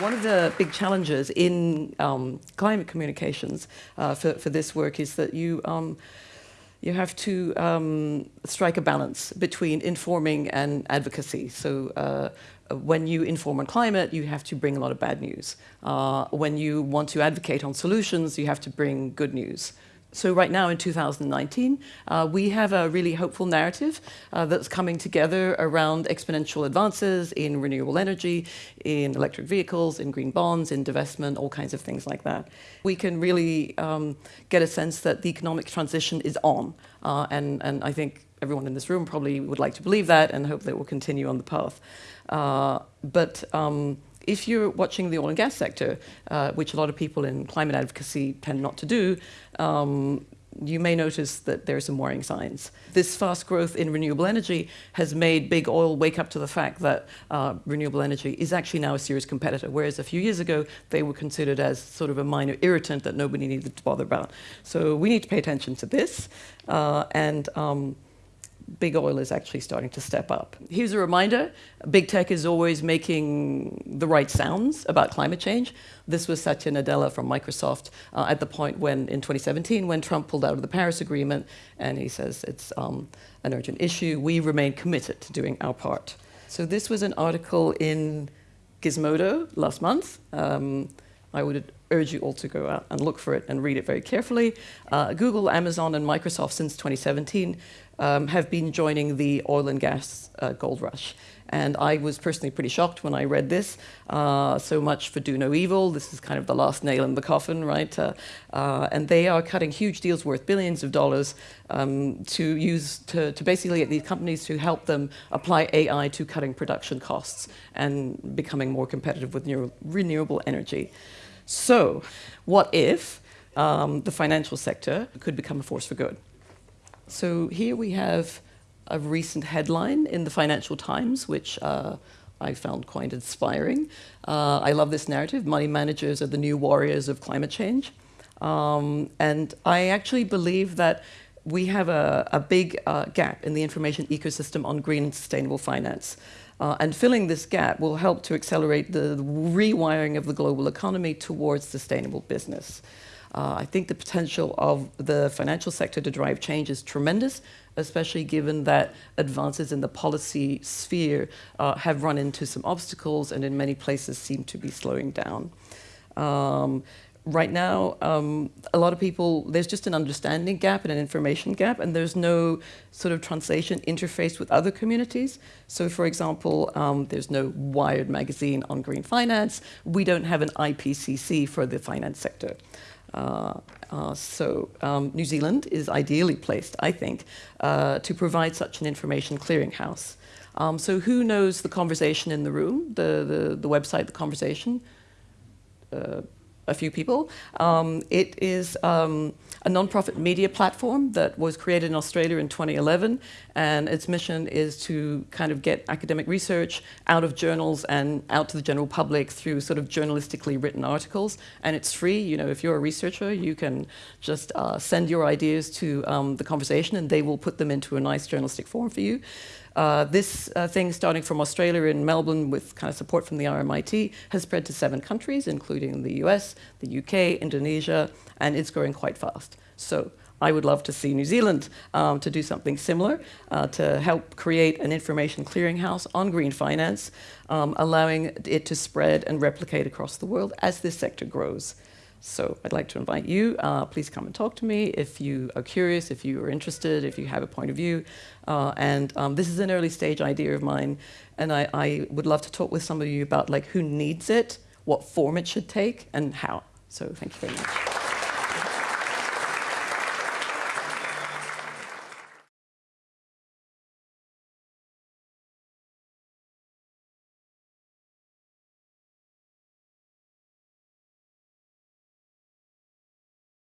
One of the big challenges in um, climate communications uh, for, for this work is that you, um, you have to um, strike a balance between informing and advocacy. So uh, when you inform on climate, you have to bring a lot of bad news. Uh, when you want to advocate on solutions, you have to bring good news. So right now in 2019, uh, we have a really hopeful narrative uh, that's coming together around exponential advances in renewable energy, in electric vehicles, in green bonds, in divestment, all kinds of things like that. We can really um, get a sense that the economic transition is on. Uh, and, and I think everyone in this room probably would like to believe that and hope that we'll continue on the path. Uh, but um, if you're watching the oil and gas sector, uh, which a lot of people in climate advocacy tend not to do, um, you may notice that there are some worrying signs. This fast growth in renewable energy has made big oil wake up to the fact that uh, renewable energy is actually now a serious competitor, whereas a few years ago they were considered as sort of a minor irritant that nobody needed to bother about. So we need to pay attention to this. Uh, and um, big oil is actually starting to step up. Here's a reminder, big tech is always making the right sounds about climate change. This was Satya Nadella from Microsoft uh, at the point when, in 2017, when Trump pulled out of the Paris Agreement, and he says it's um, an urgent issue. We remain committed to doing our part. So this was an article in Gizmodo last month. Um, I would urge you all to go out and look for it and read it very carefully. Uh, Google, Amazon, and Microsoft since 2017 um, have been joining the oil and gas uh, gold rush. And I was personally pretty shocked when I read this. Uh, so much for do no evil. This is kind of the last nail in the coffin, right? Uh, uh, and they are cutting huge deals worth billions of dollars um, to use to, to basically get these companies to help them apply AI to cutting production costs and becoming more competitive with renewable energy. So, what if um, the financial sector could become a force for good? So here we have a recent headline in the Financial Times, which uh, I found quite inspiring. Uh, I love this narrative. Money managers are the new warriors of climate change. Um, and I actually believe that we have a, a big uh, gap in the information ecosystem on green and sustainable finance. Uh, and filling this gap will help to accelerate the rewiring of the global economy towards sustainable business. Uh, I think the potential of the financial sector to drive change is tremendous, especially given that advances in the policy sphere uh, have run into some obstacles and in many places seem to be slowing down. Um, right now, um, a lot of people, there's just an understanding gap and an information gap, and there's no sort of translation interface with other communities. So for example, um, there's no Wired magazine on green finance. We don't have an IPCC for the finance sector. Uh, uh, so um, New Zealand is ideally placed, I think, uh, to provide such an information clearinghouse. Um, so who knows the conversation in the room, the, the, the website, the conversation? A few people. Um, it is um, a non-profit media platform that was created in Australia in 2011, and its mission is to kind of get academic research out of journals and out to the general public through sort of journalistically written articles. And it's free. You know, if you're a researcher, you can just uh, send your ideas to um, the conversation, and they will put them into a nice journalistic form for you. Uh, this uh, thing, starting from Australia in Melbourne with kind of support from the RMIT, has spread to seven countries, including the US, the UK, Indonesia, and it's growing quite fast. So I would love to see New Zealand um, to do something similar uh, to help create an information clearinghouse on green finance, um, allowing it to spread and replicate across the world as this sector grows. So I'd like to invite you, uh, please come and talk to me if you are curious, if you are interested, if you have a point of view. Uh, and um, this is an early stage idea of mine, and I, I, would love to talk with some of you about like who needs it, what form it should take, and how. So thank you very much.